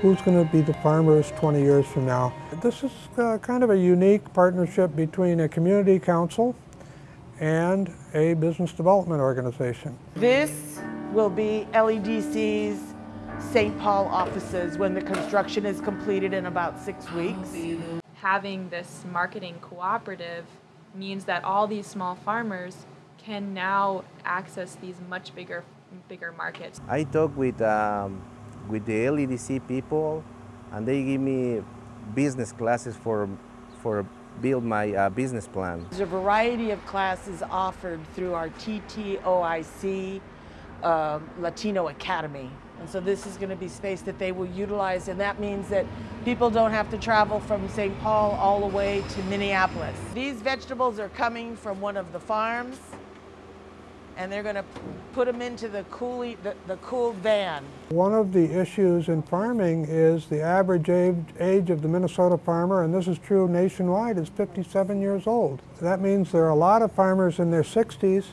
who's going to be the farmers 20 years from now. This is uh, kind of a unique partnership between a community council and a business development organization. This will be LEDC's St. Paul offices when the construction is completed in about six weeks. Having this marketing cooperative means that all these small farmers can now access these much bigger bigger markets. I talk with um, with the LEDC people and they give me business classes for for build my uh, business plan. There's a variety of classes offered through our TTOIC uh, Latino Academy. And so this is going to be space that they will utilize and that means that people don't have to travel from St. Paul all the way to Minneapolis. These vegetables are coming from one of the farms and they're going to put them into the, coolie, the, the cooled van. One of the issues in farming is the average age, age of the Minnesota farmer, and this is true nationwide, is 57 years old. That means there are a lot of farmers in their 60s.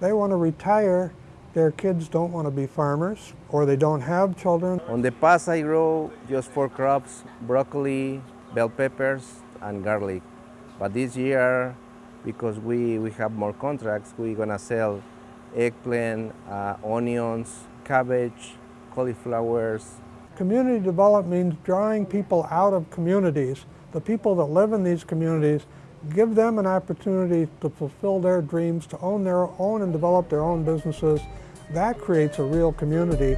They want to retire. Their kids don't want to be farmers, or they don't have children. On the past, I grow just four crops, broccoli, bell peppers, and garlic. But this year, because we, we have more contracts, we're going to sell eggplant, uh, onions, cabbage, cauliflowers. Community development means drawing people out of communities. The people that live in these communities, give them an opportunity to fulfill their dreams, to own their own and develop their own businesses. That creates a real community.